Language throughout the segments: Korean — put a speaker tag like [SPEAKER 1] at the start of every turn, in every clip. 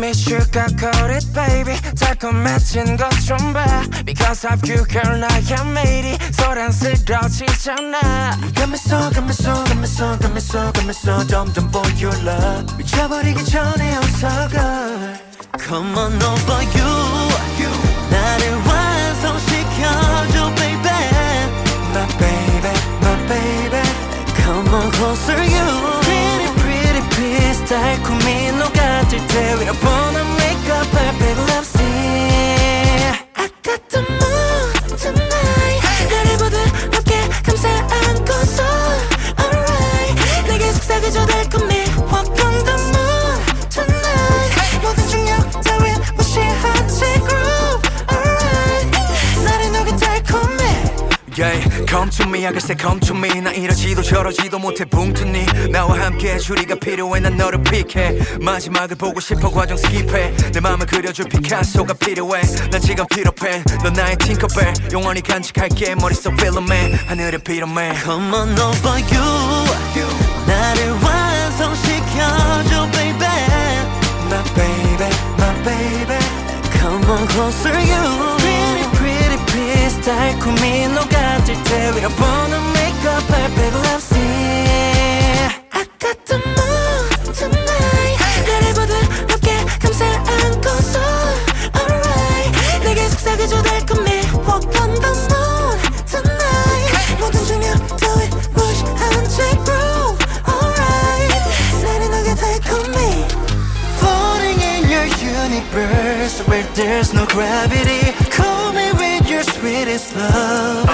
[SPEAKER 1] me sugar coated baby 달콤해진 것좀봐 Because of you girl 나의 매일이 소란스러지잖아
[SPEAKER 2] You got me so, got me so, got me so, got me so, got me so 점점 your love 미쳐버리기 전에 어서 girl
[SPEAKER 3] Come on over you, you.
[SPEAKER 2] Yeah, come to me, I can say come to me. 나 이러지도 저러지도 못해. 붕 뜨니 나와 함께 주리가 필요해. 난 너를 픽해. 마지막을 보고 싶어. 과정 skip해. 내 맘을 그려줄 피카소가 필요해. 난 지금 필요해. 넌 나의 팅커벨. 영원히 간직할게. 머릿속 필름에. 하늘을 빌어매.
[SPEAKER 3] Come on over you, you. 나를 완성시켜줘 baby.
[SPEAKER 2] My baby, my baby.
[SPEAKER 3] Come on closer you
[SPEAKER 1] 달콤히 녹아들 때 위로 보는 makeup perfect love scene
[SPEAKER 4] I got the mood tonight 나를 부드럽게 감싸 안고서 Alright 내게 속삭여줘 달콤해 Walk on the moon tonight 모든 중력 따윈 무시한 채 groove Alright 나를 녹여 달콤해
[SPEAKER 3] Floating in your universe where there's no gravity Call me with your sweetest love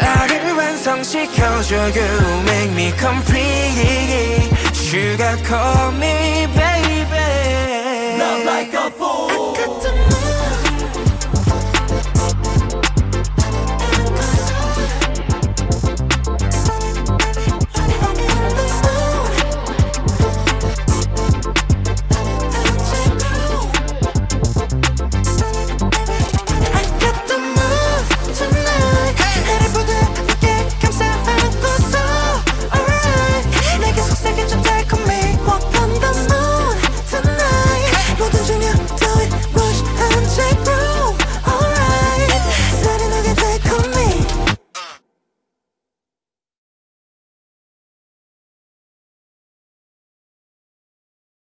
[SPEAKER 1] 나를 완성시켜줘 You make me complete Sugar call me baby
[SPEAKER 3] Not like a fool